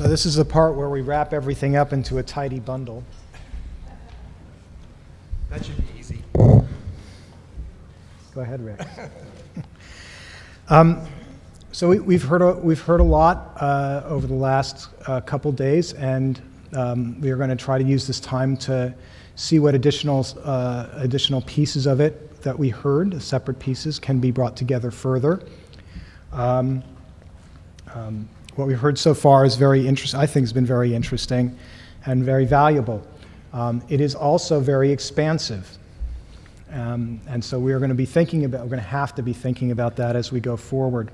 So this is the part where we wrap everything up into a tidy bundle. That should be easy. Go ahead, Rick. um, so we, we've heard a, we've heard a lot uh, over the last uh, couple days, and um, we are going to try to use this time to see what additional uh, additional pieces of it that we heard, separate pieces, can be brought together further. Um, um, what we've heard so far is very interesting. I think has been very interesting and very valuable. Um, it is also very expansive. Um, and so we are going to be thinking about, we're going to have to be thinking about that as we go forward.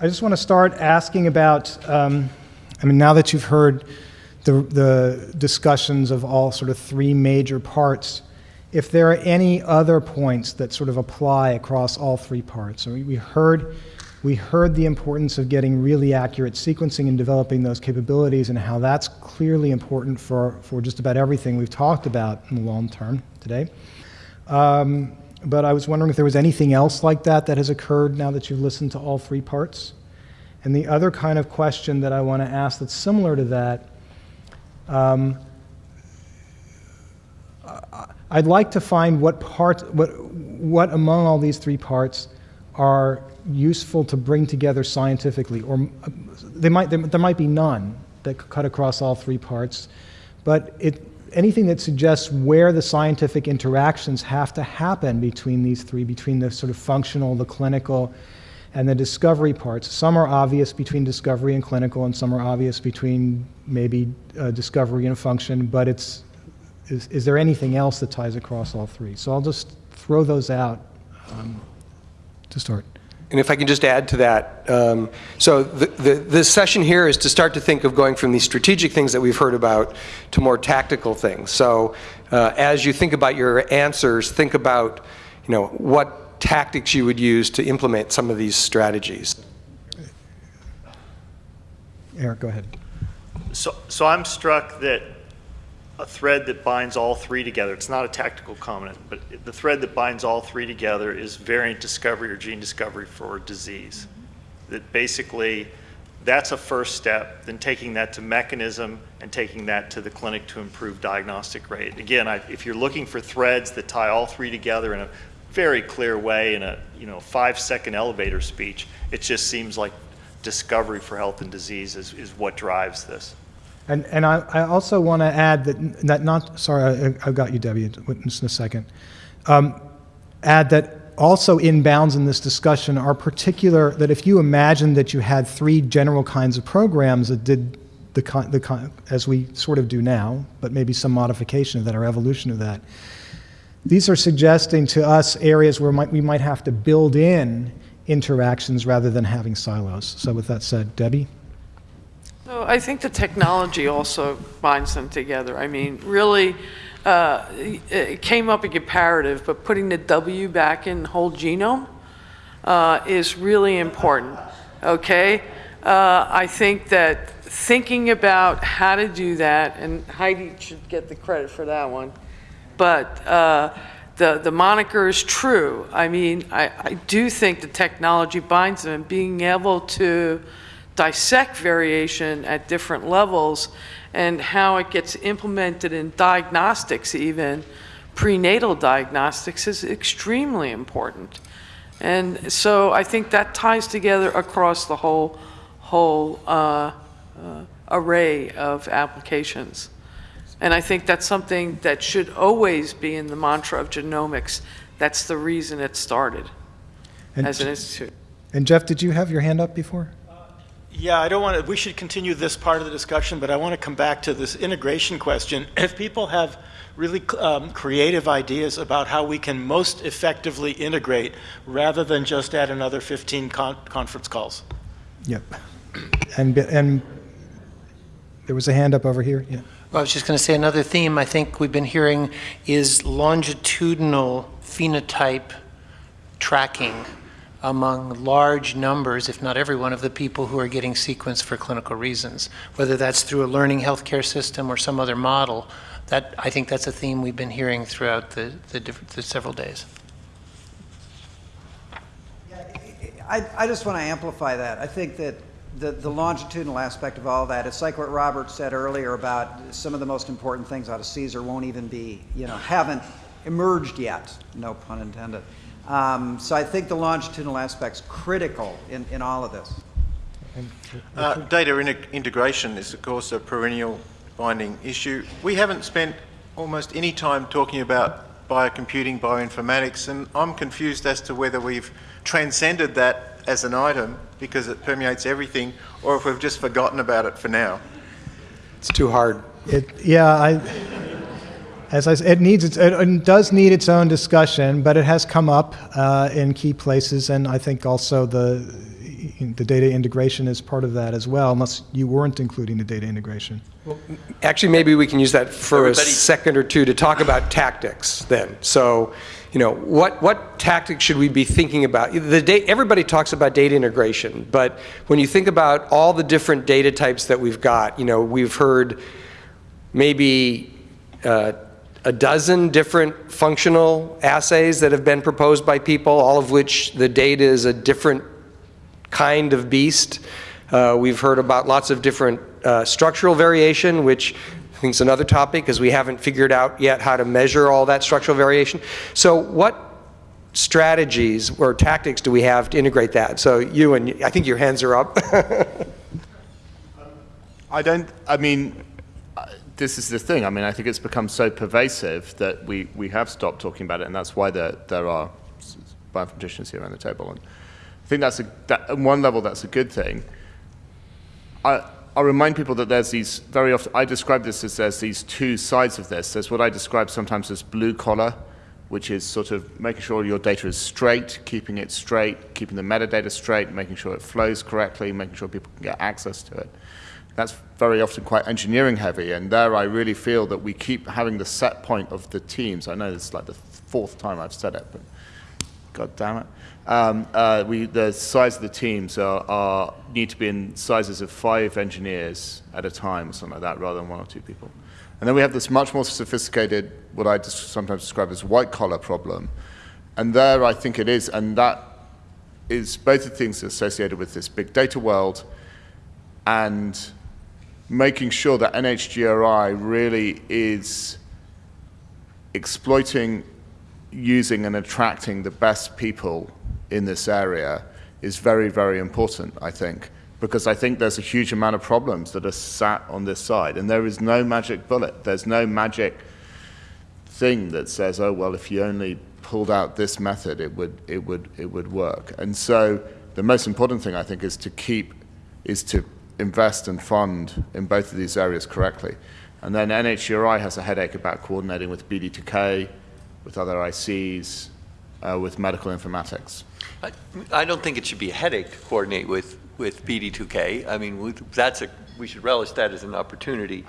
I just want to start asking about, um, I mean, now that you've heard the, the discussions of all sort of three major parts, if there are any other points that sort of apply across all three parts. We heard we heard the importance of getting really accurate sequencing and developing those capabilities and how that's clearly important for, for just about everything we've talked about in the long term today. Um, but I was wondering if there was anything else like that that has occurred now that you've listened to all three parts. And the other kind of question that I want to ask that's similar to that, um, I'd like to find what parts, what, what among all these three parts are useful to bring together scientifically, or they might, there, there might be none that cut across all three parts, but it, anything that suggests where the scientific interactions have to happen between these three, between the sort of functional, the clinical, and the discovery parts. Some are obvious between discovery and clinical, and some are obvious between maybe uh, discovery and function, but it's, is, is there anything else that ties across all three? So I'll just throw those out um, to start. And if I can just add to that, um, so the, the, this session here is to start to think of going from these strategic things that we've heard about to more tactical things. So uh, as you think about your answers, think about, you know, what tactics you would use to implement some of these strategies. Eric, go ahead. So, so I'm struck that a thread that binds all three together. It's not a tactical comment, but the thread that binds all three together is variant discovery or gene discovery for disease. That basically, that's a first step, then taking that to mechanism and taking that to the clinic to improve diagnostic rate. Again, I, if you're looking for threads that tie all three together in a very clear way in a you know five second elevator speech, it just seems like discovery for health and disease is, is what drives this. And, and I, I also want to add that, that not, sorry, I, have got you, Debbie, just in a second. Um, add that also inbounds in this discussion are particular, that if you imagine that you had three general kinds of programs that did the, the as we sort of do now, but maybe some modification of that or evolution of that, these are suggesting to us areas where might, we might have to build in interactions rather than having silos. So with that said, Debbie? So I think the technology also binds them together. I mean, really, uh, it came up a comparative, but putting the W back in whole genome uh, is really important, okay? Uh, I think that thinking about how to do that, and Heidi should get the credit for that one, but uh, the, the moniker is true. I mean, I, I do think the technology binds them, and being able to dissect variation at different levels and how it gets implemented in diagnostics even, prenatal diagnostics is extremely important. And so I think that ties together across the whole, whole uh, uh, array of applications. And I think that's something that should always be in the mantra of genomics. That's the reason it started and as an institute. And Jeff, did you have your hand up before? Yeah, I don't want to, we should continue this part of the discussion, but I want to come back to this integration question. If people have really um, creative ideas about how we can most effectively integrate rather than just add another 15 con conference calls. Yep. And, and there was a hand up over here. Yeah. Well, I was just going to say another theme I think we've been hearing is longitudinal phenotype tracking among large numbers, if not every one of the people who are getting sequenced for clinical reasons, whether that's through a learning healthcare system or some other model. That, I think that's a theme we've been hearing throughout the, the, the several days. I, I just want to amplify that. I think that the, the longitudinal aspect of all that, it's like what Robert said earlier about some of the most important things out of CSER won't even be, you know, haven't emerged yet, no pun intended. Um, so I think the longitudinal aspect's critical in, in all of this. Uh, Data in- integration is, of course, a perennial binding issue. We haven't spent almost any time talking about biocomputing, bioinformatics, and I'm confused as to whether we've transcended that as an item because it permeates everything, or if we've just forgotten about it for now. It's too hard. It, yeah, I, as I, s- it needs, its, it, it does need its own discussion, but it has come up uh, in key places, and I think also the, the data integration is part of that as well, unless you weren't including the data integration. Well, Actually, maybe we can use that for a second or two to talk about tactics then. So, you know, what, what tactics should we be thinking about? The da- everybody talks about data integration, but when you think about all the different data types that we've got, you know, we've heard maybe uh, a dozen different functional assays that have been proposed by people, all of which the data is a different kind of beast. Uh, we've heard about lots of different uh, structural variation, which I think is another topic because we haven't figured out yet how to measure all that structural variation. So what strategies or tactics do we have to integrate that? So you and I think your hands are up. I don't, I mean, this is the thing. I mean, I think it's become so pervasive that we, we have stopped talking about it, and that's why there, there are bioinformaticians here around the table. And I think that's a, that, on one level, that's a good thing. I, I'll remind people that there's these, very often, I describe this as there's these two sides of this. There's what I describe sometimes as blue collar, which is sort of making sure your data is straight, keeping it straight, keeping the metadata straight, making sure it flows correctly, making sure people can get access to it. That's very often quite engineering heavy, and there I really feel that we keep having the set point of the teams. I know this is like the fourth time I've said it, but God damn it. Um, uh, we, the size of the teams are, are, need to be in sizes of five engineers at a time, or something like that, rather than one or two people. And then we have this much more sophisticated, what I sometimes describe as white collar problem. And there I think it is, and that is both the things associated with this big data world and making sure that NHGRI really is exploiting, using, and attracting the best people in this area is very, very important, I think, because I think there's a huge amount of problems that are sat on this side, and there is no magic bullet. There's no magic thing that says, oh, well, if you only pulled out this method, it would, it would, it would work. And so the most important thing, I think, is to keep, is to invest and fund in both of these areas correctly. And then NHGRI has a headache about coordinating with BD2K, with other ICs, uh, with medical informatics. I, I don't think it should be a headache to coordinate with, with BD2K. I mean, we- that's a, we should relish that as an opportunity.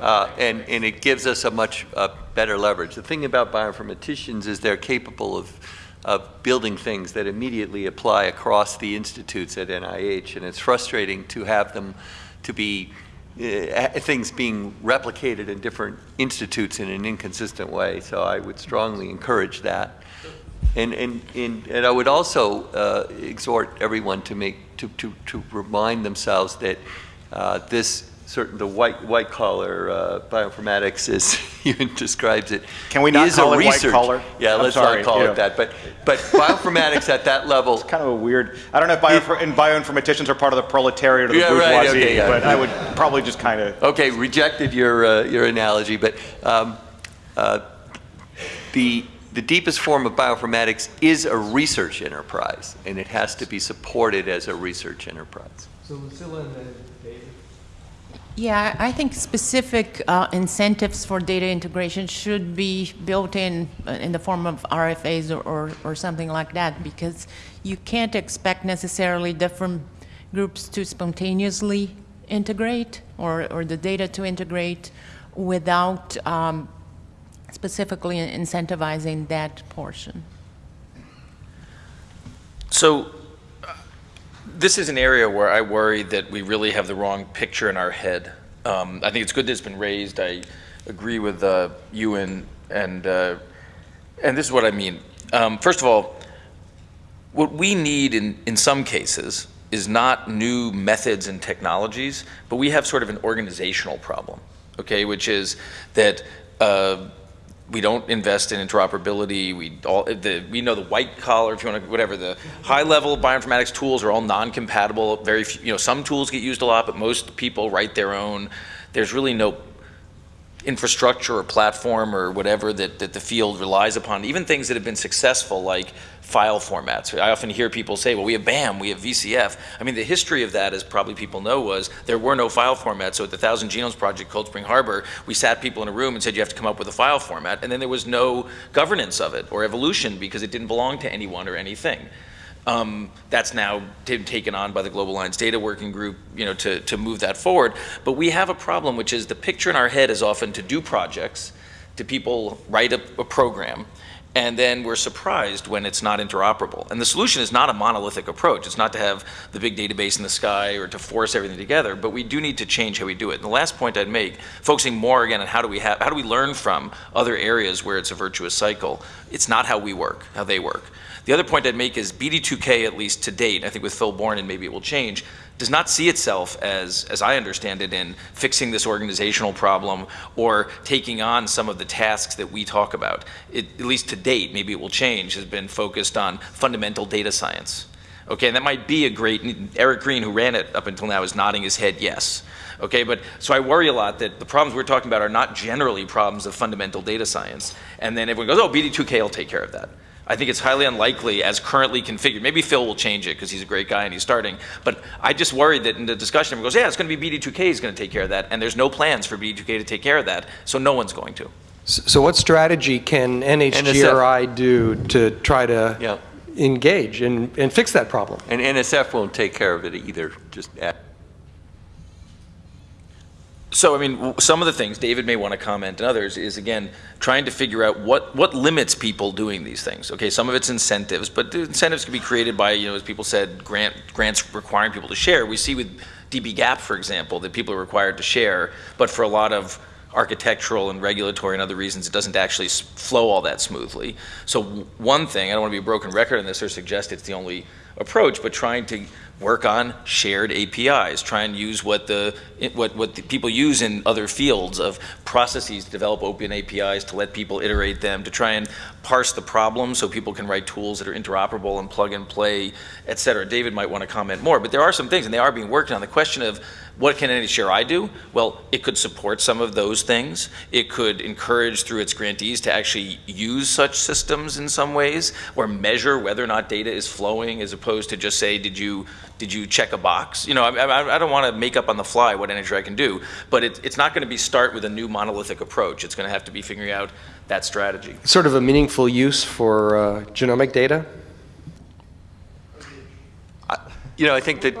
Uh, and, and it gives us a much uh, better leverage. The thing about bioinformaticians is they're capable of, of building things that immediately apply across the institutes at NIH. And it's frustrating to have them to be uh, things being replicated in different institutes in an inconsistent way. So I would strongly encourage that. And, and, and, and I would also uh, exhort everyone to make, to, to, to remind themselves that uh, this certain, the white, white collar uh, bioinformatics, as Ewan describes it, Can we not is call a it white research- collar? Yeah, I'm let's sorry, not call yeah. it that. But, but bioinformatics at that level, It's Kind of a weird. I don't know if bio, and bioinformaticians are part of the proletariat or the Yeah, right, bourgeoisie, okay, yeah. but I would probably just kind of. Okay, rejected your, uh, your analogy, but um, uh, the, the deepest form of bioinformatics is a research enterprise, and it has to be supported as a research enterprise. So Lucila and David. Yeah, I think specific uh, incentives for data integration should be built in, uh, in the form of RFAs or, or, or something like that, because you can't expect necessarily different groups to spontaneously integrate or, or the data to integrate without um, specifically incentivizing that portion. So this is an area where I worry that we really have the wrong picture in our head. Um, I think it's good that it's been raised. I agree with uh, you and and uh, and this is what I mean. Um, first of all, what we need in in some cases is not new methods and technologies, but we have sort of an organizational problem, okay, which is that uh, we don't invest in interoperability. We all the we know the white collar, if you want to, whatever the high level bioinformatics tools are all non-compatible. Very few, you know, some tools get used a lot, but most people write their own. There's really no infrastructure or platform or whatever that, that the field relies upon, even things that have been successful like file formats. I often hear people say, well, we have BAM, we have VCF. I mean, the history of that, as probably people know, was there were no file formats. So at the Thousand Genomes Project, Cold Spring Harbor, we sat people in a room and said, you have to come up with a file format. And then there was no governance of it or evolution because it didn't belong to anyone or anything. Um, that's now taken on by the Global Alliance Data Working Group, you know, to, to move that forward. But we have a problem, which is the picture in our head is often to do projects, to people write a, a program, and then we're surprised when it's not interoperable. And the solution is not a monolithic approach. It's not to have the big database in the sky or to force everything together, but we do need to change how we do it. And the last point I'd make, focusing more again on how do we have, how do we learn from other areas where it's a virtuous cycle. It's not how we work, how they work. The other point I'd make is BD2K, at least to date, I think with Phil Bourne, and maybe it will change, does not see itself as, as I understand it, in fixing this organizational problem or taking on some of the tasks that we talk about. It, at least to date, maybe it will change, has been focused on fundamental data science. Okay, and that might be a great, Eric Green, who ran it up until now, is nodding his head yes. Okay, but so I worry a lot that the problems we're talking about are not generally problems of fundamental data science. And then everyone goes, oh, BD2K will take care of that. I think it's highly unlikely as currently configured. Maybe Phil will change it because he's a great guy and he's starting. But I just worried that in the discussion, everyone goes, yeah, it's going to be BD2K is going to take care of that. And there's no plans for BD2K to take care of that. So no one's going to. So what strategy can NHGRI do to try to Yeah. engage and, and fix that problem? And NSF won't take care of it either, just add. So, I mean, some of the things, David may want to comment and others, is again, trying to figure out what, what limits people doing these things. Okay, some of it's incentives, but the incentives can be created by, you know, as people said, grant, grants requiring people to share. We see with dbGaP, for example, that people are required to share, but for a lot of architectural and regulatory and other reasons, it doesn't actually flow all that smoothly. So one thing, I don't want to be a broken record on this or suggest it's the only approach, but trying to work on shared APIs, try and use what the what what the people use in other fields of processes to develop open APIs to let people iterate them, to try and parse the problem so people can write tools that are interoperable and plug and play, et cetera. David might want to comment more, but there are some things, and they are being worked on. The question of what can NHGRI do? Well, it could support some of those things. It could encourage through its grantees to actually use such systems in some ways, or measure whether or not data is flowing, as opposed to just say, did you did you check a box? You know, I, I, I don't want to make up on the fly what NHGRI can do, but it, it's not going to be start with a new monolithic approach. It's going to have to be figuring out that strategy. Sort of a meaningful use for uh, genomic data? You know, I think that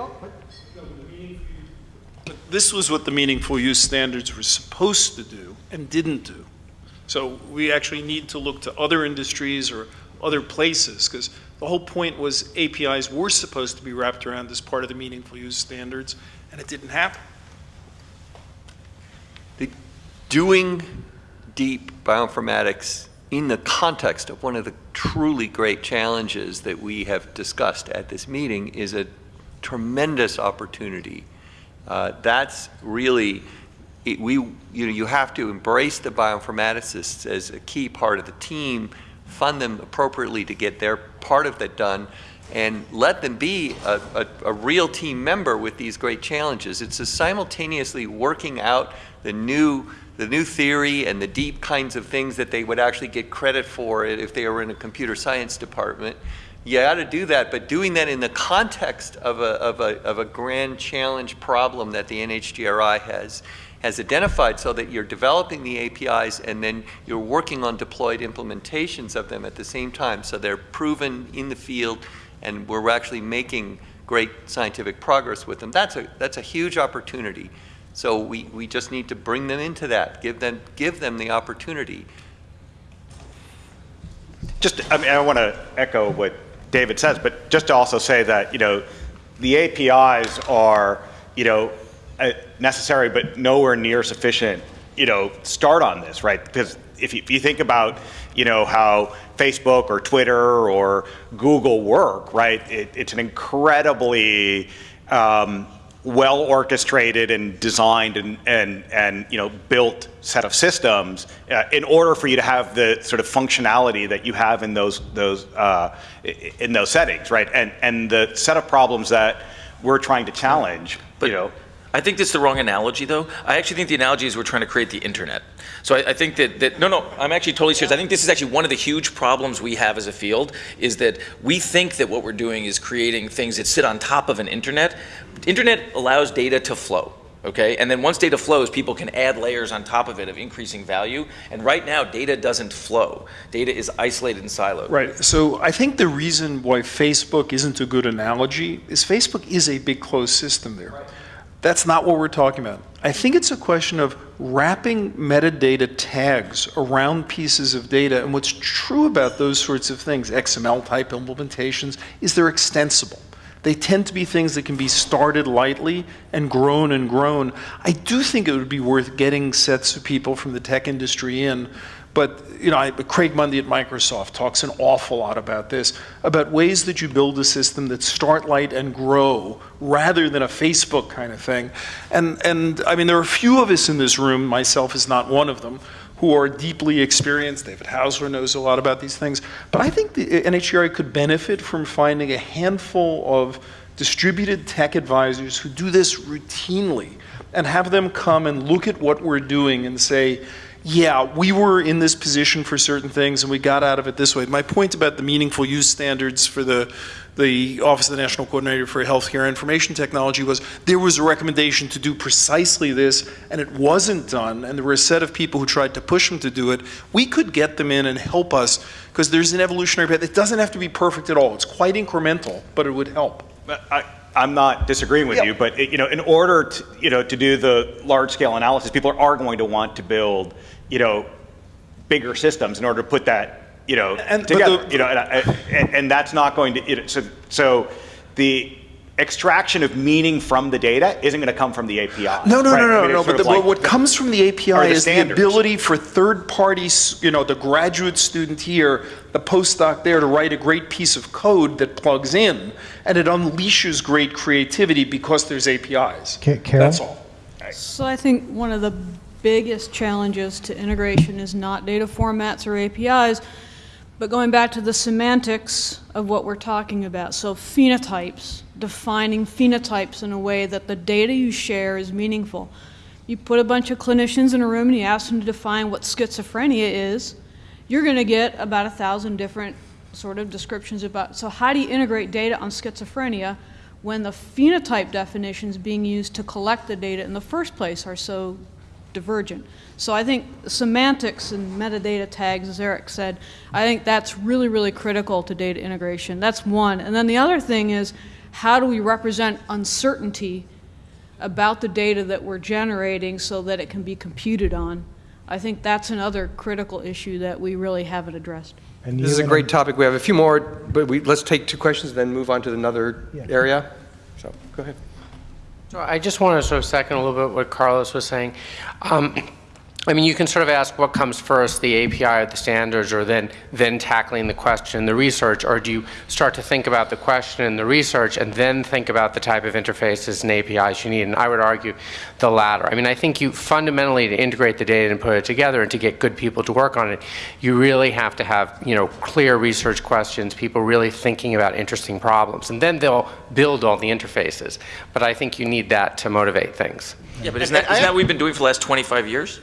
This was what the meaningful use standards were supposed to do and didn't do. So we actually need to look to other industries or other places, because the whole point was APIs were supposed to be wrapped around as part of the meaningful use standards, and it didn't happen. The doing deep bioinformatics in the context of one of the truly great challenges that we have discussed at this meeting is a tremendous opportunity. Uh, that's really, it, we, you know, you have to embrace the bioinformaticists as a key part of the team, fund them appropriately to get their part of that done, and let them be a, a, a real team member with these great challenges. It's a simultaneously working out the new the new theory and the deep kinds of things that they would actually get credit for if they were in a computer science department. You got to do that, but doing that in the context of a, of, a, of a grand challenge problem that the NHGRI has, has identified so that you're developing the APIs and then you're working on deployed implementations of them at the same time. So they're proven in the field and we're actually making great scientific progress with them. That's a, that's a huge opportunity. So we, we just need to bring them into that, give them, give them the opportunity. Just, I mean, I want to echo what David says, but just to also say that, you know, the APIs are, you know, uh, necessary, but nowhere near sufficient, you know, start on this, right? Because if you, if you think about, you know, how Facebook or Twitter or Google work, right? It, it's an incredibly um, well orchestrated and designed and, and, and you know built set of systems uh, in order for you to have the sort of functionality that you have in those those uh, in those settings, right? And and the set of problems that we're trying to challenge, you know. I think that's the wrong analogy, though. I actually think the analogy is we're trying to create the internet. So I, I, think that, that, no, no, I'm actually totally serious. I think this is actually one of the huge problems we have as a field is that we think that what we're doing is creating things that sit on top of an internet. Internet allows data to flow. Okay, and then once data flows, people can add layers on top of it of increasing value. And right now, data doesn't flow. Data is isolated and siloed. Right. So I think the reason why Facebook isn't a good analogy is Facebook is a big closed system there. Right. That's not what we're talking about. I think it's a question of wrapping metadata tags around pieces of data. And what's true about those sorts of things, XML type implementations, is they're extensible. They tend to be things that can be started lightly and grown and grown. I do think it would be worth getting sets of people from the tech industry in you know, Craig Mundie at Microsoft talks an awful lot about this, about ways that you build a system that start light and grow rather than a Facebook kind of thing. And, and I mean, there are a few of us in this room, myself is not one of them, who are deeply experienced. David Haussler knows a lot about these things. But I think the uh, NHGRI could benefit from finding a handful of distributed tech advisors who do this routinely and have them come and look at what we're doing and say, yeah, we were in this position for certain things and we got out of it this way. My point about the meaningful use standards for the the Office of the National Coordinator for Healthcare Information Technology was there was a recommendation to do precisely this and it wasn't done and there were a set of people who tried to push them to do it. We could get them in and help us because there's an evolutionary path. It doesn't have to be perfect at all. It's quite incremental, but it would help. I, I'm not disagreeing with you, but you know, in order to you know to do the large scale analysis, people are going to want to build you know, bigger systems in order to put that, you know, and, together. The, you know, and, and, and, that's not going to. You know, so so the extraction of meaning from the data isn't going to come from the API. No, no, right? no, no, I mean, no. But, the, like what the, comes from the API the is standards. the ability for third parties, you know, the graduate student here, the postdoc there, to write a great piece of code that plugs in, and it unleashes great creativity because there's APIs. Carol? That's all. So I think one of the biggest challenges to integration is not data formats or APIs, but going back to the semantics of what we're talking about. So phenotypes, defining phenotypes in a way that the data you share is meaningful. You put a bunch of clinicians in a room and you ask them to define what schizophrenia is, you're going to get about a thousand different sort of descriptions about. So how do you integrate data on schizophrenia when the phenotype definitions being used to collect the data in the first place are so divergent. So I think semantics and metadata tags, as Eric said, I think that's really, really critical to data integration. That's one. And then the other thing is, how do we represent uncertainty about the data that we're generating so that it can be computed on? I think that's another critical issue that we really haven't addressed. And this is a great topic. We have a few more, but we, let's take two questions and then move on to another yeah. area. So go ahead. So I just want to sort of second a little bit what Carlos was saying. Um, I mean, you can sort of ask what comes first, the API or the standards, or then, then tackling the question, the research, or do you start to think about the question and the research and then think about the type of interfaces and APIs you need? And I would argue the latter. I mean, I think you fundamentally, to integrate the data and put it together and to get good people to work on it, you really have to have, you know, clear research questions, people really thinking about interesting problems. And then they'll build all the interfaces. But I think you need that to motivate things. Yeah, but isn't that, isn't that what we've been doing for the last 25 years?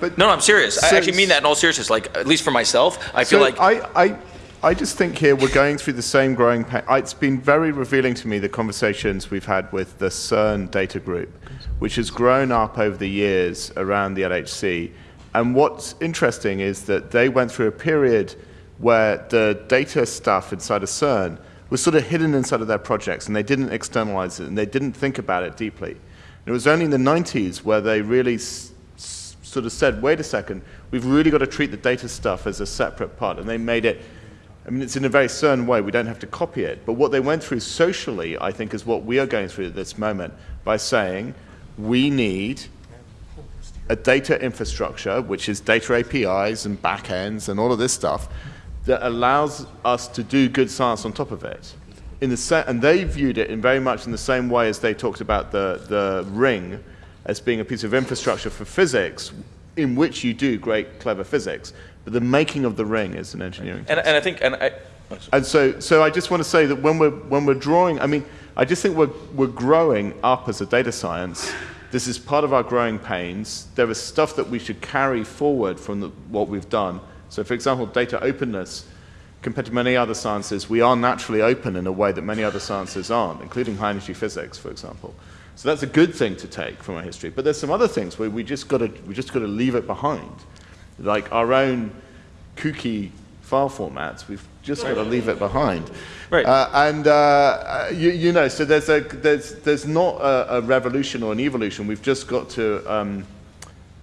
But no, no, I'm serious. So, I actually mean that in all seriousness. Like at least for myself, I feel so like I, I, I just think here we're going through the same growing pain. It's been very revealing to me the conversations we've had with the CERN data group, which has grown up over the years around the LHC. And what's interesting is that they went through a period where the data stuff inside of CERN was sort of hidden inside of their projects, and they didn't externalize it, and they didn't think about it deeply. And it was only in the 90s where they really sort of said, wait a second, we've really got to treat the data stuff as a separate part. And they made it, I mean, it's in a very certain way. We don't have to copy it. But what they went through socially, I think, is what we are going through at this moment by saying we need a data infrastructure, which is data APIs and backends and all of this stuff, that allows us to do good science on top of it. In the and they viewed it in very much in the same way as they talked about the, the ring as being a piece of infrastructure for physics in which you do great, clever physics. But the making of the ring is an engineering. And, and I think, and I, oh, And so, so I just want to say that when we're, when we're drawing, I mean, I just think we're, we're growing up as a data science. This is part of our growing pains. There is stuff that we should carry forward from the, what we've done. So, for example, data openness, compared to many other sciences, we are naturally open in a way that many other sciences aren't, including high energy physics, for example. So that's a good thing to take from our history. But there's some other things where we just got to we just got to leave it behind, like our own kooky file formats. We've just got to leave it behind. Right. Uh, and uh, you, you know, so there's a there's there's not a, a revolution or an evolution. We've just got to um,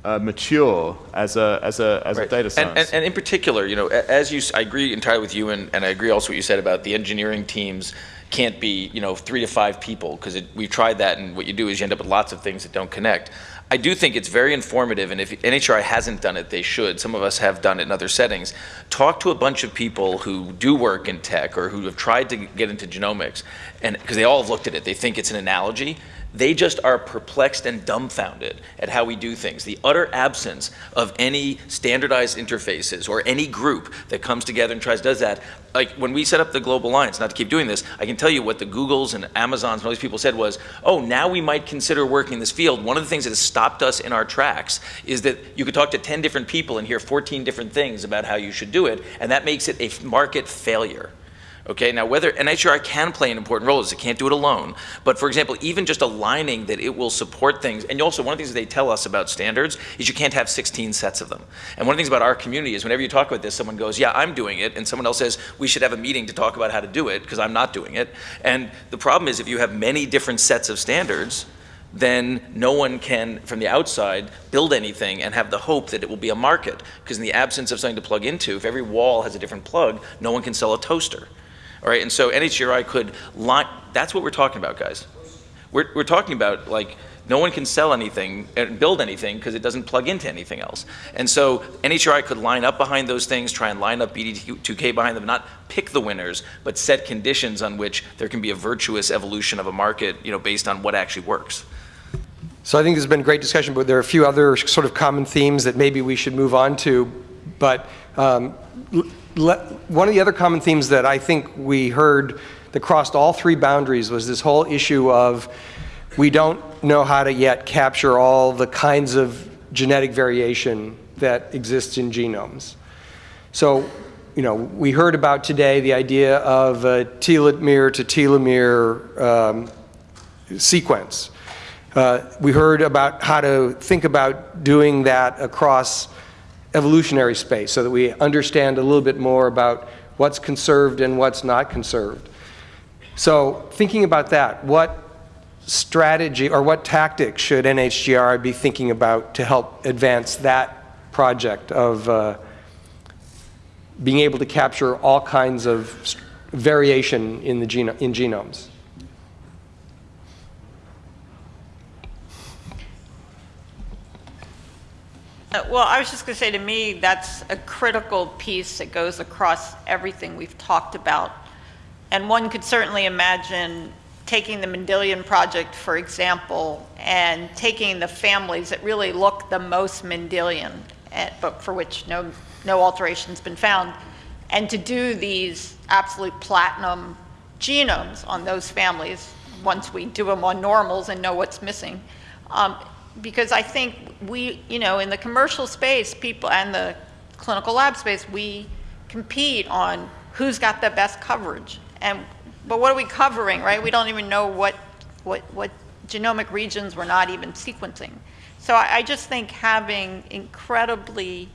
uh, mature as a as a as a data And, science. and, and in particular, you know, as you, I agree entirely with you, and, and I agree also what you said about the engineering teams can't be, you know, three to five people, because we've tried that, and what you do is you end up with lots of things that don't connect. I do think it's very informative, and if NHRI hasn't done it, they should. Some of us have done it in other settings. Talk to a bunch of people who do work in tech or who have tried to get into genomics, and because they all have looked at it, they think it's an analogy. They just are perplexed and dumbfounded at how we do things. The utter absence of any standardized interfaces or any group that comes together and tries does that. Like when we set up the Global Alliance, not to keep doing this, I can tell you what the Googles and Amazons and all these people said was, oh, now we might consider working in this field. One of the things that has stopped us in our tracks is that you could talk to 10 different people and hear 14 different things about how you should do it, and that makes it a market failure. Okay, now whether NHRI can play an important role is it can't do it alone. But for example, even just aligning that it will support things, and also one of the things they tell us about standards is you can't have 16 sets of them. And one of the things about our community is whenever you talk about this, someone goes, yeah, I'm doing it, and someone else says, we should have a meeting to talk about how to do it, because I'm not doing it. And the problem is if you have many different sets of standards, then no one can, from the outside, build anything and have the hope that it will be a market. Because in the absence of something to plug into, if every wall has a different plug, no one can sell a toaster. All right, and so NHGRI could line, that's what we're talking about, guys. We're, we're talking about, like, no one can sell anything and build anything because it doesn't plug into anything else. And so NHRI could line up behind those things, try and line up BD2K behind them, not pick the winners, but set conditions on which there can be a virtuous evolution of a market, you know, based on what actually works. So I think has been a great discussion, but there are a few other sort of common themes that maybe we should move on to. But um, one of the other common themes that I think we heard that crossed all three boundaries was this whole issue of we don't know how to yet capture all the kinds of genetic variation that exists in genomes. So, you know, we heard about today the idea of a telomere to telomere um, sequence. Uh, we heard about how to think about doing that across evolutionary space so that we understand a little bit more about what's conserved and what's not conserved. So thinking about that, what strategy or what tactics should NHGRI be thinking about to help advance that project of uh, being able to capture all kinds of variation in the geno in genomes? Well, I was just going to say, to me, that's a critical piece that goes across everything we've talked about. And one could certainly imagine taking the Mendelian Project, for example, and taking the families that really look the most Mendelian, eh, but for which no, no alteration's been found, and to do these absolute platinum genomes on those families once we do them on normals and know what's missing. Um, because I think we, you know, in the commercial space, people and the clinical lab space, we compete on who's got the best coverage. And but what are we covering, right? We don't even know what what what genomic regions we're not even sequencing. So I, I just think having incredibly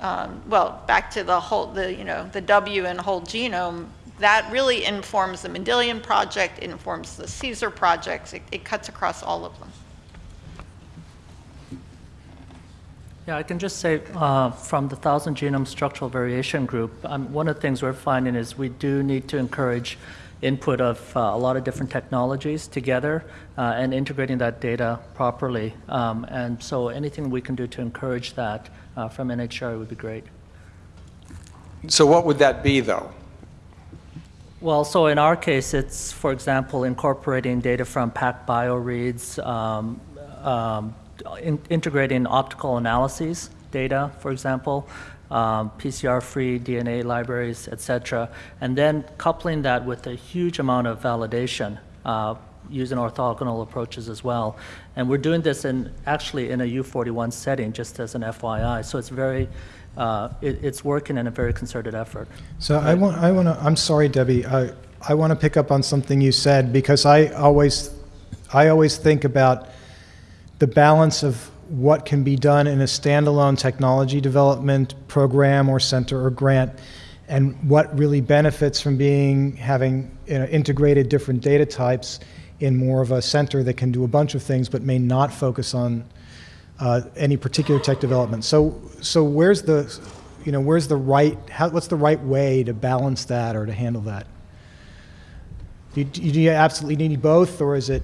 um, well, back to the whole, the, you know, the W and whole genome, that really informs the Mendelian project, it informs the CSER projects, it, it cuts across all of them. Yeah, I can just say uh, from the Thousand Genome Structural Variation Group, um, one of the things we're finding is we do need to encourage input of uh, a lot of different technologies together uh, and integrating that data properly. Um, and so anything we can do to encourage that uh, from NHGRI would be great. So what would that be, though? Well, so in our case, it's, for example, incorporating data from PacBio reads, um, um, in, integrating optical analyses data, for example, um, PCR-free DNA libraries, et cetera, and then coupling that with a huge amount of validation uh, using orthogonal approaches as well. And we're doing this in actually in a U41 setting, just as an FYI. So it's very, uh, it, it's working in a very concerted effort. So I want, I want to, I'm sorry, Debbie, I, I want to pick up on something you said because I always, I always think about the balance of what can be done in a standalone technology development program or center or grant and what really benefits from being having you know, integrated different data types in more of a center that can do a bunch of things but may not focus on uh, any particular tech development. So, so where's the, you know, where's the right, how, what's the right way to balance that or to handle that? Do you, do you absolutely need both, or is it?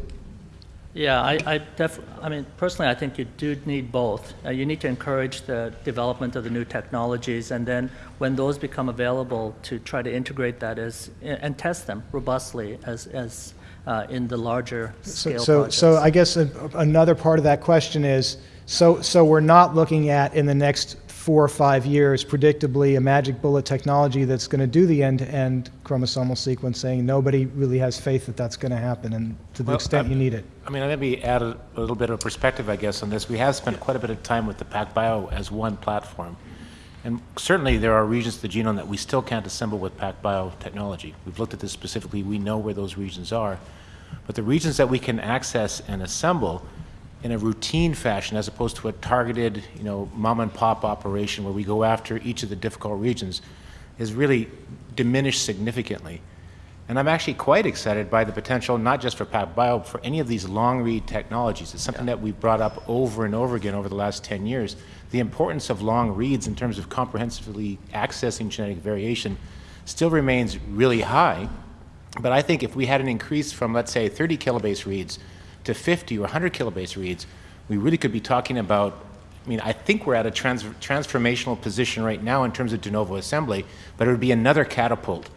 Yeah, I, I def, I mean, personally, I think you do need both. Uh, you need to encourage the development of the new technologies, and then when those become available, to try to integrate that as and test them robustly as as uh, in the larger scale so, so, projects. so I guess a, another part of that question is, so, so we're not looking at in the next four or five years, predictably, a magic bullet technology that's going to do the end-to-end chromosomal sequencing. Nobody really has faith that that's going to happen, and to the Well, extent um, you need it. I mean, let me add a, a little bit of perspective, I guess, on this. We have spent quite a bit of time with the PacBio as one platform. And certainly there are regions of the genome that we still can't assemble with PacBio technology. We've looked at this specifically. We know where those regions are. But the regions that we can access and assemble in a routine fashion as opposed to a targeted, you know, mom and pop operation where we go after each of the difficult regions has really diminished significantly. And I'm actually quite excited by the potential, not just for PacBio, for any of these long read technologies. It's something that we've brought up over and over again over the last 10 years. The importance of long reads in terms of comprehensively accessing genetic variation still remains really high. But I think if we had an increase from, let's say, 30 kilobase reads to 50 or 100 kilobase reads, we really could be talking about, I mean, I think we're at a trans transformational position right now in terms of de novo assembly, but it would be another catapult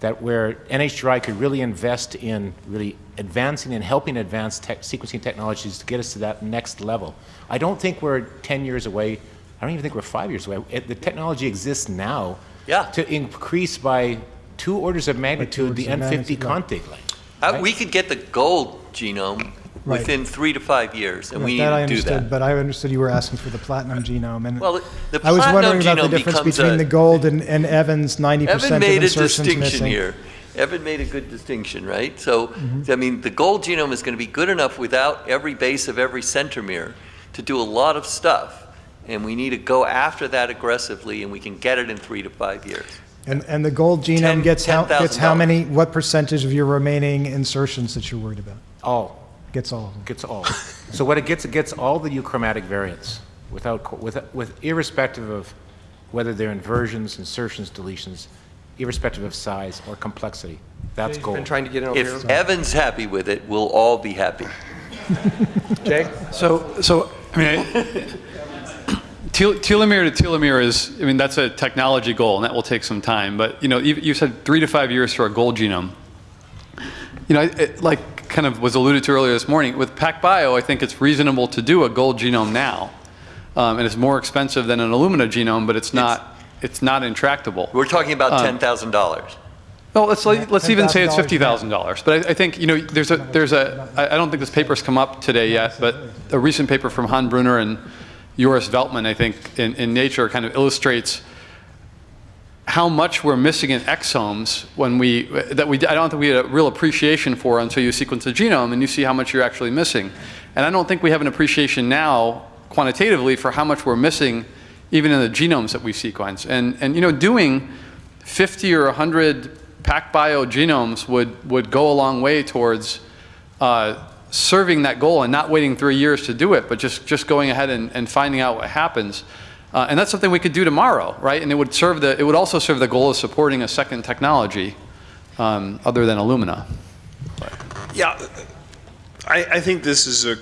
that where NHGRI could really invest in really advancing and helping advance tech, sequencing technologies to get us to that next level. I don't think we're 10 years away. I don't even think we're five years away. It, the technology exists now Yeah. to increase by two orders of magnitude the orders of N50 magnitude, right. contig length. Uh, We could get the gold genome Right. within three to five years, and Right, we need that I to do understood, that. but I understood you were asking for the platinum genome, and Well, the I was platinum wondering about the genome difference becomes between a- the gold and, and Evan's 90% Evan of made a insertions distinction missing. here. Evan made a good distinction, right? So, Mhm. I mean, the gold genome is going to be good enough without every base of every centromere to do a lot of stuff. And we need to go after that aggressively, and we can get it in three to five years. And, and the gold genome Ten- gets how, gets how $10,000. many, what percentage of your remaining insertions that you're worried about? All. Gets all of them. Gets all. so what it gets, it gets all the euchromatic variants without, with, with irrespective of whether they're inversions, insertions, deletions, irrespective of size or complexity. That's gold. been trying to get it over If here. Evan's happy with it, we'll all be happy. Jay? So, so, I mean, I- tel- telomere to telomere is, I mean, that's a technology goal, and that will take some time. But, you know, you, you said three to five years for a gold genome. You know, it, like kind of was alluded to earlier this morning, with PacBio, I think it's reasonable to do a gold genome now. Um, and it's more expensive than an Illumina genome, but it's not, it's not intractable. We're talking about Um, $10,000. well, let's, like- let's even say it's fifty thousand dollars, but I, I think, you know, there's a, there's a I don't think this paper's come up today yet, but a recent paper from Han Brunner and Joris Veltman, I think, in, in Nature kind of illustrates how much we're missing in exomes when we, that we, I don't think we had a real appreciation for until you sequence the genome and you see how much you're actually missing. And I don't think we have an appreciation now quantitatively for how much we're missing even in the genomes that we sequence. And, and you know, doing 50 or 100 PacBio genomes would, would go a long way towards uh, serving that goal and not waiting three years to do it, but just, just going ahead and, and finding out what happens. Uh, and that's something we could do tomorrow, right? And it would serve the, it would also serve the goal of supporting a second technology um, other than Illumina. Yeah, I, I think this is a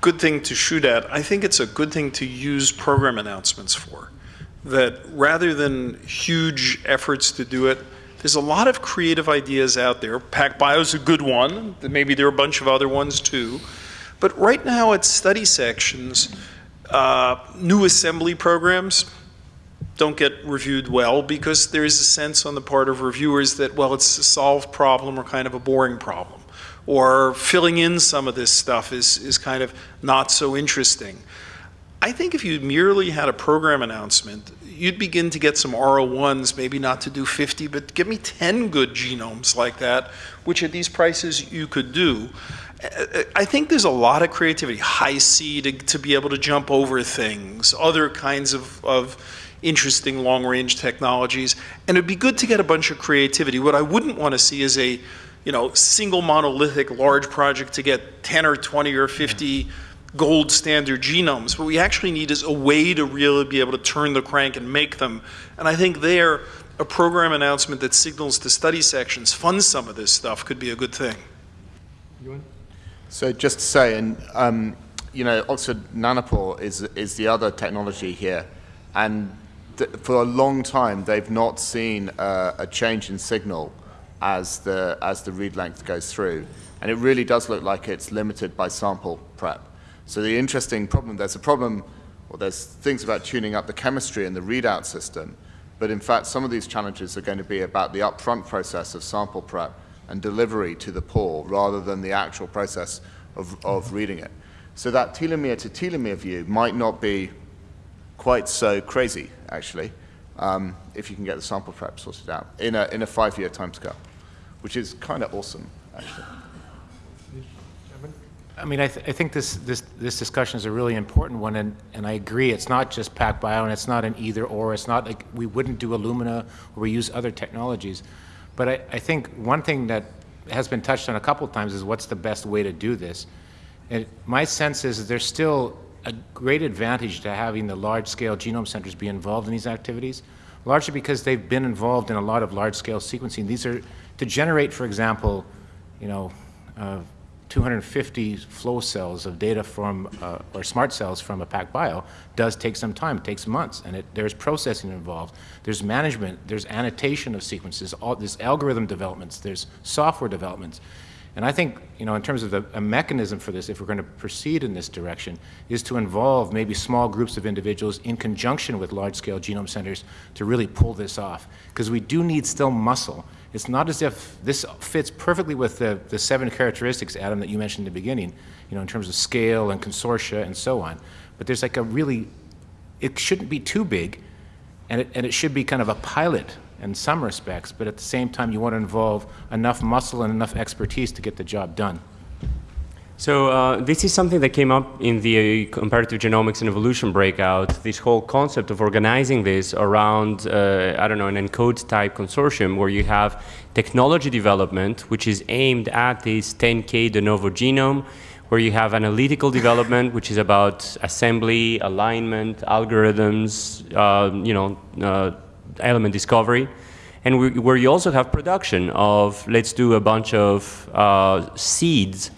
good thing to shoot at. I think it's a good thing to use program announcements for. That rather than huge efforts to do it, there's a lot of creative ideas out there. PacBio is a good one. Maybe there are a bunch of other ones too. But right now at study sections, uh, new assembly programs don't get reviewed well because there is a sense on the part of reviewers that, well, it's a solved problem or kind of a boring problem. Or filling in some of this stuff is, is kind of not so interesting. I think if you merely had a program announcement, you'd begin to get some R01s, maybe not to do 50, but give me 10 good genomes like that, which at these prices you could do. I think there's a lot of creativity, Hi-C to, to be able to jump over things, other kinds of, of interesting long-range technologies, and it'd be good to get a bunch of creativity. What I wouldn't want to see is a, you know, single monolithic large project to get 10 or 20 or 50 gold standard genomes. What we actually need is a way to really be able to turn the crank and make them. And I think there, a program announcement that signals to study sections, fund some of this stuff could be a good thing. So just to say, and um, you know, Oxford Nanopore is is the other technology here, and for a long time they've not seen uh, a change in signal as the as the read length goes through, and it really does look like it's limited by sample prep. So the interesting problem, there's a problem, well, there's things about tuning up the chemistry in the readout system, but in fact some of these challenges are going to be about the upfront process of sample prep and delivery to the pore rather than the actual process of, of reading it. So that telomere to telomere view might not be quite so crazy, actually, um, if you can get the sample prep sorted out in a, in a five-year timescale, which is kind of awesome, actually. I mean, I, th I, think this, this, this discussion is a really important one, and, and I agree. It's not just PacBio, and it's not an either or. It's not like we wouldn't do Illumina or we use other technologies. But I, I think one thing that has been touched on a couple of times is what's the best way to do this. And my sense is there's still a great advantage to having the large-scale genome centers be involved in these activities, largely because they've been involved in a lot of large-scale sequencing. These are to generate, for example, you know, uh, 250 flow cells of data from, uh, or SMRT cells from a PacBio does take some time. It takes months, and it, there's processing involved. There's management, there's annotation of sequences, all, there's algorithm developments, there's software developments. And I think, you know, in terms of the, a mechanism for this, if we're going to proceed in this direction, is to involve maybe small groups of individuals in conjunction with large-scale genome centers to really pull this off. Because we do need still muscle. It's not as if this fits perfectly with the, the seven characteristics, Adam, that you mentioned in the beginning, you know, in terms of scale and consortia and so on. But there's like a really, it shouldn't be too big, and it, and it should be kind of a pilot in some respects, but at the same time, you want to involve enough muscle and enough expertise to get the job done. So uh, this is something that came up in the comparative genomics and evolution breakout, this whole concept of organizing this around, uh, I don't know, an ENCODE type consortium where you have technology development, which is aimed at this 10K de novo genome, where you have analytical development, which is about assembly, alignment, algorithms, uh, you know, uh, element discovery, and we, where you also have production of, let's do a bunch of uh, seeds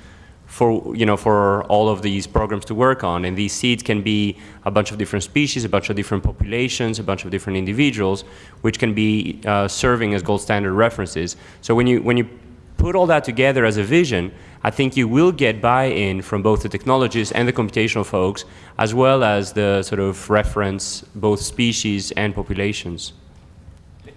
for, you know, for all of these programs to work on. And these seeds can be a bunch of different species, a bunch of different populations, a bunch of different individuals, which can be uh, serving as gold standard references. So when you, when you put all that together as a vision, I think you will get buy-in from both the technologists and the computational folks, as well as the sort of reference both species and populations.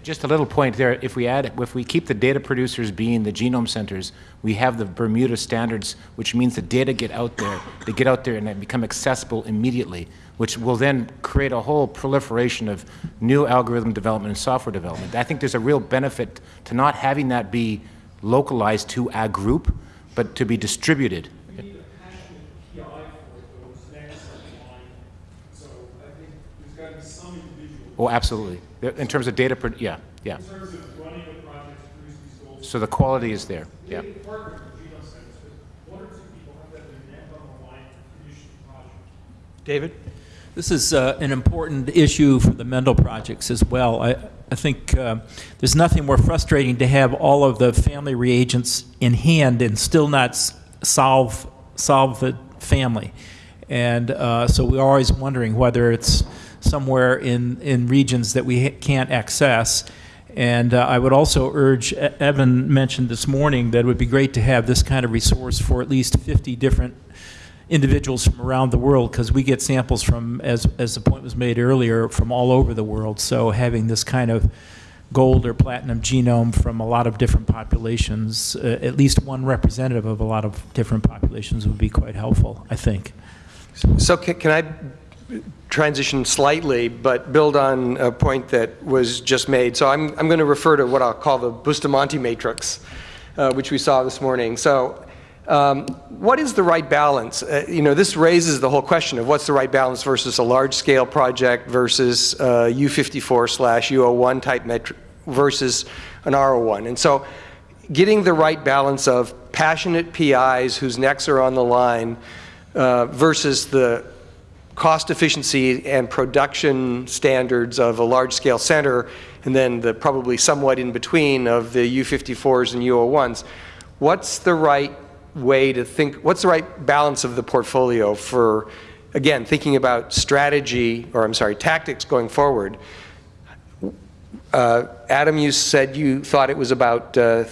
Just a little point there, if we add, if we keep the data producers being the genome centers, we have the Bermuda standards, which means the data get out there, they get out there and they become accessible immediately, which will then create a whole proliferation of new algorithm development and software development. I think there's a real benefit to not having that be localized to a group, but to be distributed. Oh, absolutely. In terms of data, yeah, yeah. So the quality is there, yeah. David? This is uh, an important issue for the Mendel projects as well. I, I think uh, there's nothing more frustrating to have all of the family reagents in hand and still not solve solve the family. And uh, so we're always wondering whether it's somewhere in, in regions that we can't access. And uh, I would also urge, Evan mentioned this morning that it would be great to have this kind of resource for at least 50 different individuals from around the world because we get samples from, as, as the point was made earlier, from all over the world. So having this kind of gold or platinum genome from a lot of different populations, uh, at least one representative of a lot of different populations would be quite helpful, I think. So can, can I transition slightly, but build on a point that was just made? So I'm, I'm going to refer to what I'll call the Bustamante matrix, uh, which we saw this morning. So um, what is the right balance? Uh, you know, this raises the whole question of what's the right balance versus a large-scale project versus uh, U54 slash U01 type metric versus an R01. And so getting the right balance of passionate PIs whose necks are on the line uh, versus the cost efficiency and production standards of a large-scale center, and then the probably somewhat in between of the U54s and U01s. What's the right way to think, what's the right balance of the portfolio for, again, thinking about strategy, or I'm sorry, tactics going forward? Uh, Adam, you said you thought it was about uh,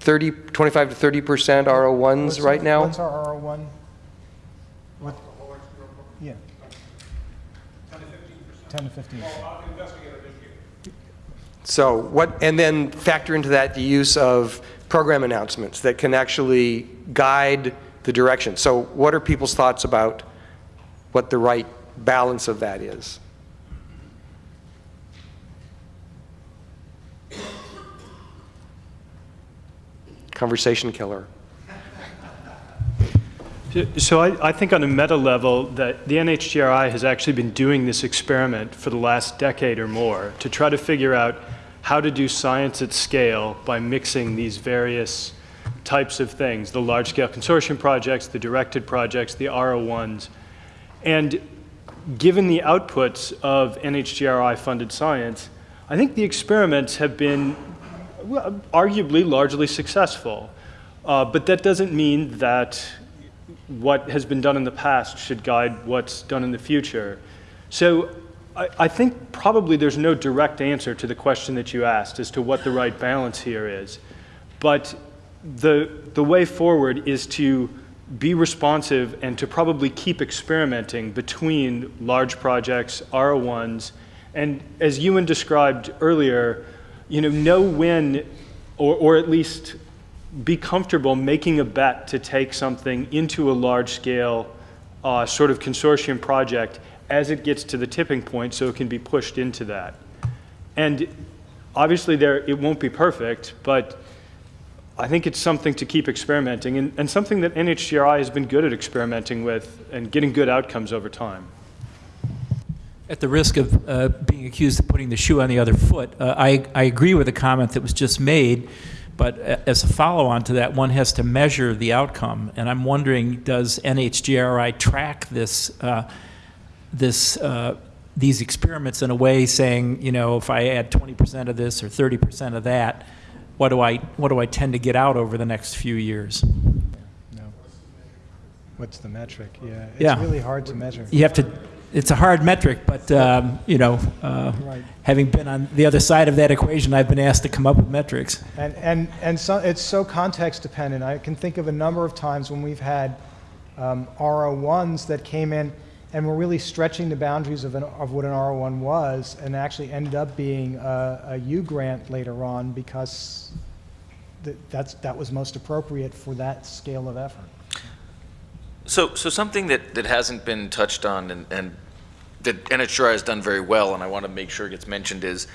30, 25 to 30 percent RO1s What's right now? What's our R01? What? Yeah. 10 to 15. So what, and then factor into that the use of program announcements that can actually guide the direction. So what are people's thoughts about what the right balance of that is? Conversation killer. So I, I think on a meta level that the NHGRI has actually been doing this experiment for the last decade or more to try to figure out how to do science at scale by mixing these various types of things, the large-scale consortium projects, the directed projects, the RO1s. And given the outputs of NHGRI-funded science, I think the experiments have been arguably largely successful. Uh, but that doesn't mean that what has been done in the past should guide what's done in the future. So I, I think probably there's no direct answer to the question that you asked as to what the right balance here is. But the, the way forward is to be responsive and to probably keep experimenting between large projects, R01s, and as Ewan described earlier, you know, know when, or, or at least be comfortable making a bet to take something into a large scale uh, sort of consortium project as it gets to the tipping point so it can be pushed into that. And obviously there, it won't be perfect, but I think it's something to keep experimenting and, and something that NHGRI has been good at experimenting with and getting good outcomes over time. At the risk of uh, being accused of putting the shoe on the other foot, uh, I, I agree with the comment that was just made, but as a follow-on to that, one has to measure the outcome. And I'm wondering, does NHGRI track this, uh, this, uh, these experiments in a way saying, you know, if I add 20% of this or 30% of that, what do I, what do I tend to get out over the next few years? No. What's the metric? Yeah. It's Yeah. really hard to measure. You have to, it's a hard metric, but, um, you know, uh, Right. having been on the other side of that equation, I've been asked to come up with metrics. And, and, and so, it's so context dependent. I can think of a number of times when we've had um, RO1s that came in and were really stretching the boundaries of, an, of what an RO1 was and actually ended up being a, a U grant later on because th- that's, that was most appropriate for that scale of effort. So, so something that, that hasn't been touched on and, and that NHGRI has done very well, and I want to make sure it gets mentioned, is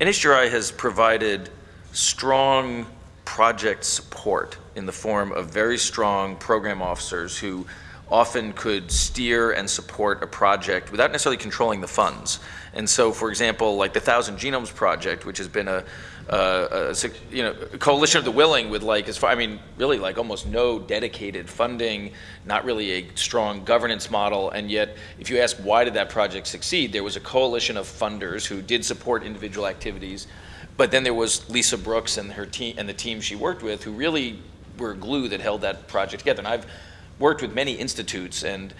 NHGRI has provided strong project support in the form of very strong program officers who often could steer and support a project without necessarily controlling the funds. And so, for example, like the Thousand Genomes Project, which has been a, Uh, uh, a, a you know coalition of the willing with like as far I mean really like almost no dedicated funding, not really a strong governance model, and yet if you ask why did that project succeed, there was a coalition of funders who did support individual activities, but then there was Lisa Brooks and her team and the team she worked with who really were glue that held that project together. And I've worked with many institutes and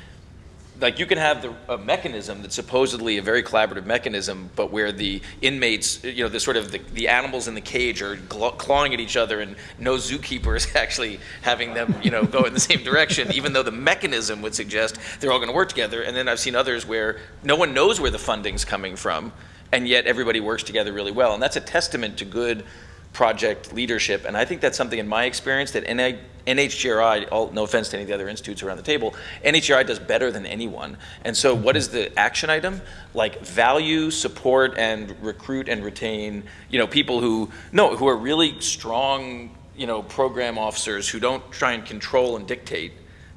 like you can have the, a mechanism that's supposedly a very collaborative mechanism, but where the inmates, you know, the sort of the, the animals in the cage are clawing at each other, and no zookeeper is actually having them, you know, go in the same direction, even though the mechanism would suggest they're all going to work together. And then I've seen others where no one knows where the funding's coming from, and yet everybody works together really well, and that's a testament to good project leadership. And I think that's something in my experience that NI, NHGRI, all, no offense to any of the other institutes around the table, NHGRI does better than anyone. And so what is the action item? Like value, support, and recruit and retain, you know, people who, no, who are really strong, you know, program officers who don't try and control and dictate,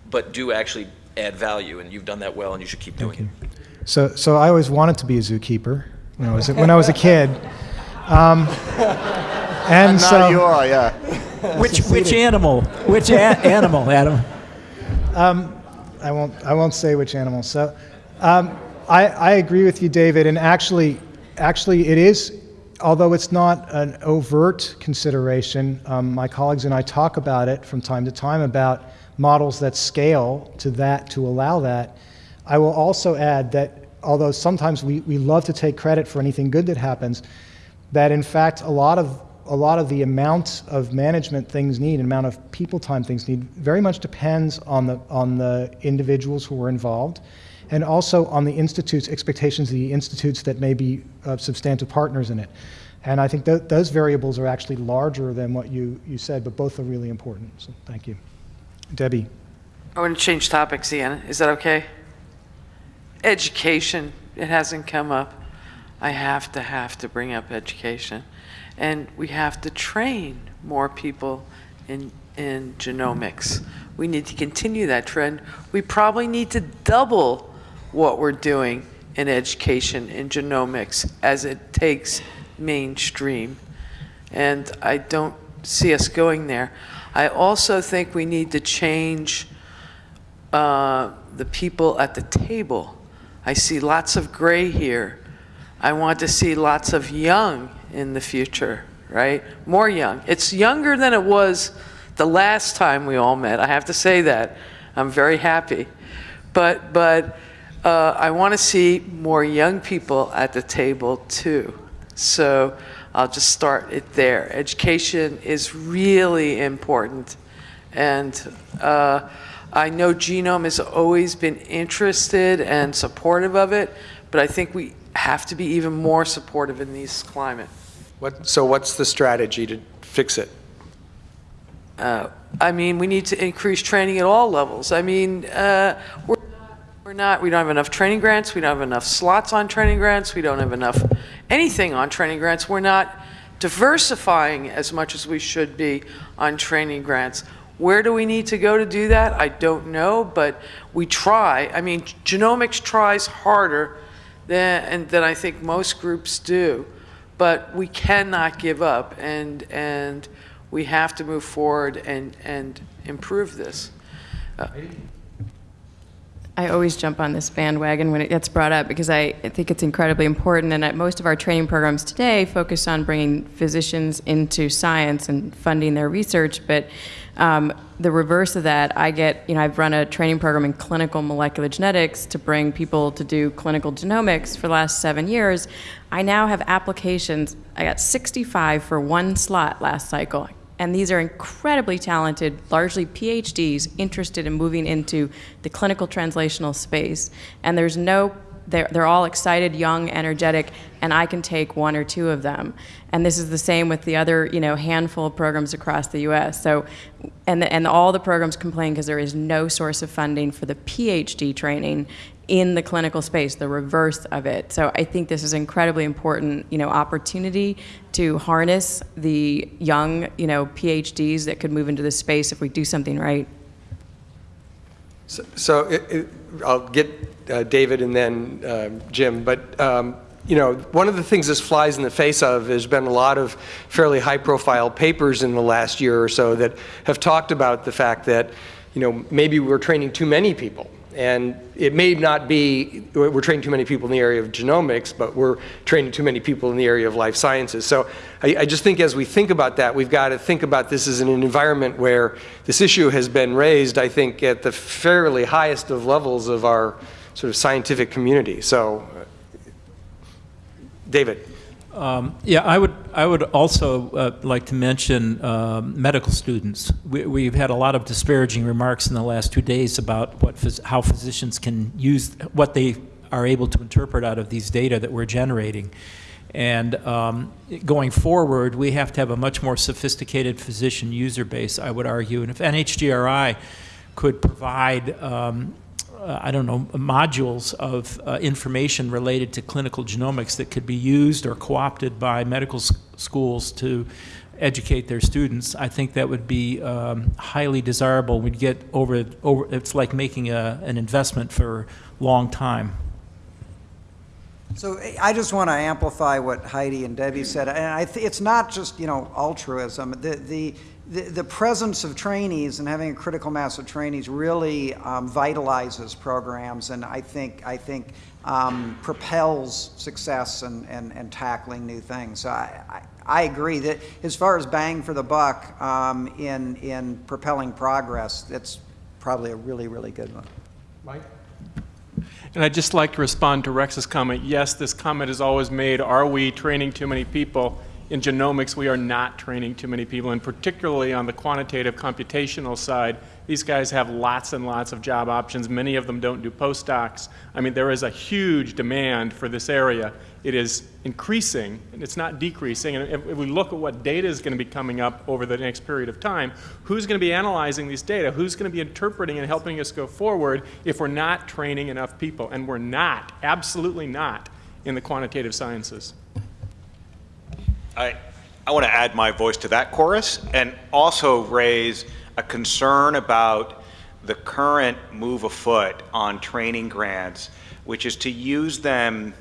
but do actually add value. And you've done that well and you should keep doing it. So, so I always wanted to be a zookeeper when I was, when I was a kid. Um, and, And now so, you are, yeah. Which, which animal? Which a- animal, Adam? Um, I won't. I won't say which animal. So, um, I, I agree with you, David. And actually, actually, it is. Although it's not an overt consideration, um, my colleagues and I talk about it from time to time about models that scale to that to allow that. I will also add that although sometimes we, we love to take credit for anything good that happens, that in fact a lot of a lot of the amount of management things need, and amount of people time things need, very much depends on the on the individuals who are involved, and also on the institutes' expectations of the institutes that may be uh, substantive partners in it. And I think th those variables are actually larger than what you, you said, but both are really important. So thank you. Debbie. I want to change topics again. Is that okay? Education. It hasn't come up. I have to have to bring up education. And we have to train more people in, in genomics. We need to continue that trend. We probably need to double what we're doing in education in genomics as it takes mainstream. And I don't see us going there. I also think we need to change uh, the people at the table. I see lots of gray here. I want to see lots of young in the future, right? More young. It's younger than it was the last time we all met. I have to say that. I'm very happy. But, but uh, I want to see more young people at the table too. So I'll just start it there. Education is really important. And uh, I know Genome has always been interested and supportive of it, but I think we have to be even more supportive in these climate. What, so what's the strategy to fix it? Uh, I mean, we need to increase training at all levels. I mean, uh, we're, we're not, we don't have enough training grants, we don't have enough slots on training grants, we don't have enough anything on training grants. We're not diversifying as much as we should be on training grants. Where do we need to go to do that? I don't know, but we try. I mean, genomics tries harder than, than I think most groups do but we cannot give up and and we have to move forward and and improve this. Uh, I always jump on this bandwagon when it gets brought up because I, think it's incredibly important. And most of our training programs today focus on bringing physicians into science and funding their research. But um, the reverse of that, I get, you know, I've run a training program in clinical molecular genetics to bring people to do clinical genomics for the last seven years. I now have applications, I got 65 for one slot last cycle. And these are incredibly talented, largely PhDs, interested in moving into the clinical translational space. And there's no, they're, they're all excited, young, energetic, and I can take one or two of them. And this is the same with the other, you know, handful of programs across the U.S. So, and, the, and all the programs complain because there is no source of funding for the PhD training in the clinical space, the reverse of it. So I think this is incredibly important, you know, opportunity to harness the young, you know, PhDs that could move into this space if we do something right. So- So it- it- I'll get uh, David and then um, Jim, but, um, you know, one of the things this flies in the face of, there's been a lot of fairly high-profile papers in the last year or so that have talked about the fact that, you know, maybe we're training too many people. And it may not be, we're training too many people in the area of genomics, but we're training too many people in the area of life sciences. So I, I just think as we think about that, we've got to think about this as an environment where this issue has been raised, I think, at the fairly highest of levels of our sort of scientific community. So, David. Um, Yeah, I would, I would also uh, like to mention um, medical students. We- We've had a lot of disparaging remarks in the last two days about what, phys- how physicians can use, what they are able to interpret out of these data that we're generating. And um, going forward, we have to have a much more sophisticated physician user base, I would argue. And if NHGRI could provide um, uh, I don't know, modules of uh, information related to clinical genomics that could be used or co-opted by medical schools to educate their students, I think that would be um, highly desirable. We'd get over, over it's like making a, an investment for a long time. So I just want to amplify what Heidi and Debbie said, and it's not just you know altruism. The, the the the presence of trainees and having a critical mass of trainees really um, vitalizes programs, and I think I think um, propels success and, and, and tackling new things. So I, I I agree that as far as bang for the buck um, in in propelling progress, that's probably a really really good one. Mike. And I'd just like to respond to Rex's comment. Yes, this comment is always made, are we training too many people? In genomics, we are not training too many people, and particularly on the quantitative computational side, these guys have lots and lots of job options. Many of them don't do postdocs. I mean, there is a huge demand for this area. It is increasing, and it's not decreasing. And if, if we look at what data is going to be coming up over the next period of time, who's going to be analyzing these data? Who's going to be interpreting and helping us go forward if we're not training enough people? And we're not, absolutely not, in the quantitative sciences. I, I want to add my voice to that chorus and also raise a concern about the current move afoot on training grants, which is to use them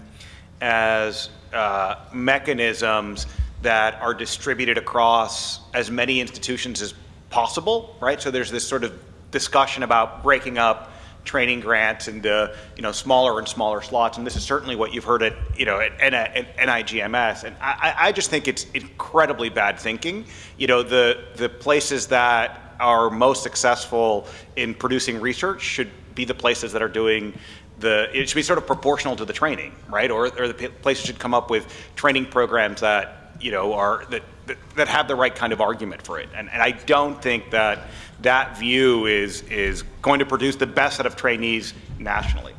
as uh, mechanisms that are distributed across as many institutions as possible, right? So there's this sort of discussion about breaking up training grants into you know smaller and smaller slots, and this is certainly what you've heard at you know at NIGMS, and I, I just think it's incredibly bad thinking. You know the the places that are most successful in producing research should be the places that are doing the it should be sort of proportional to the training, right? Or or the places should come up with training programs that you know are that that, that have the right kind of argument for it, and and I don't think that that view is is going to produce the best set of trainees nationally.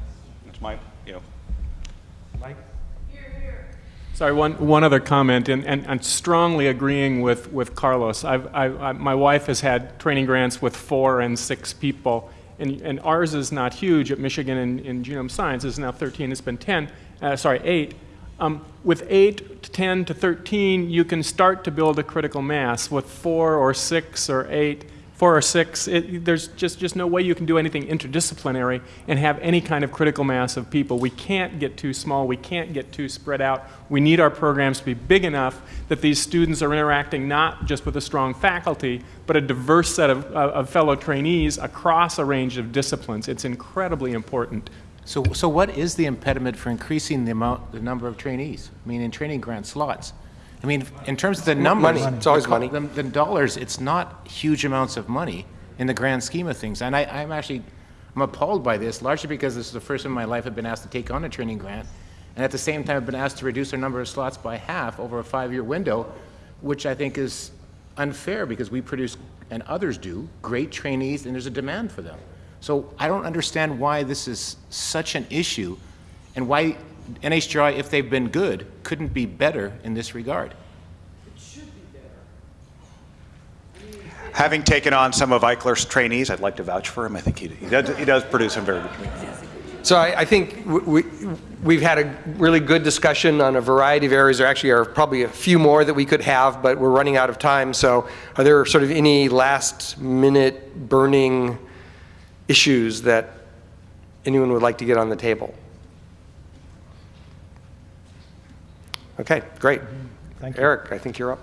That's my, you know. Mike? Hear, hear. Sorry, one, one other comment, and, and, and strongly agreeing with, with Carlos. I've, I, I, my wife has had training grants with four and six people, and, and ours is not huge at Michigan in, in genome science. It's now 13, it's been 10, uh, sorry, eight. Um, with 8 to 10 to 13, you can start to build a critical mass. With 4 or 6 or 8, four or six, it, there's just, just no way you can do anything interdisciplinary and have any kind of critical mass of people. We can't get too small. We can't get too spread out. We need our programs to be big enough that these students are interacting not just with a strong faculty, but a diverse set of, of fellow trainees across a range of disciplines. It's incredibly important. So, so what is the impediment for increasing the amount, the number of trainees? I mean, in training grant slots? I mean, in terms of the numbers, Money. It's always the, money. The, the dollars, it's not huge amounts of money in the grand scheme of things. And I, I'm actually, I'm appalled by this, largely because this is the first time in my life I've been asked to take on a training grant. And at the same time, I've been asked to reduce our number of slots by half over a five-year window, which I think is unfair because we produce, and others do, great trainees, and there's a demand for them. So I don't understand why this is such an issue and why NHGRI, if they've been good, couldn't be better in this regard. Having taken on some of Eichler's trainees, I'd like to vouch for him. I think he, he, does, he does produce some very good trainees. So I, I think we, we've had a really good discussion on a variety of areas. There actually are probably a few more that we could have, but we're running out of time. So are there sort of any last minute burning issues that anyone would like to get on the table? Okay, great. Thank you. Eric, I think you're up.